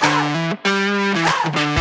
Ah! Ah! Ah!